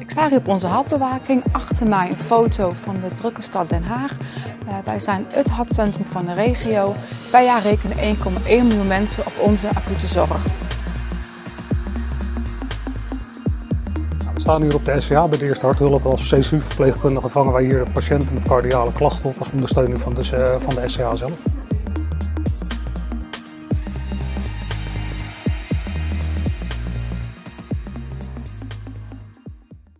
Ik sta hier op onze hartbewaking. Achter mij een foto van de drukke stad Den Haag. Eh, wij zijn het hartcentrum van de regio. Wij jaar rekenen 1,1 miljoen mensen op onze acute zorg. Nou, we staan hier op de SCA bij de Eerste Harthulp. Als CSU-verpleegkundige vangen wij hier patiënten met cardiale klachten op als ondersteuning van de SCA eh, zelf.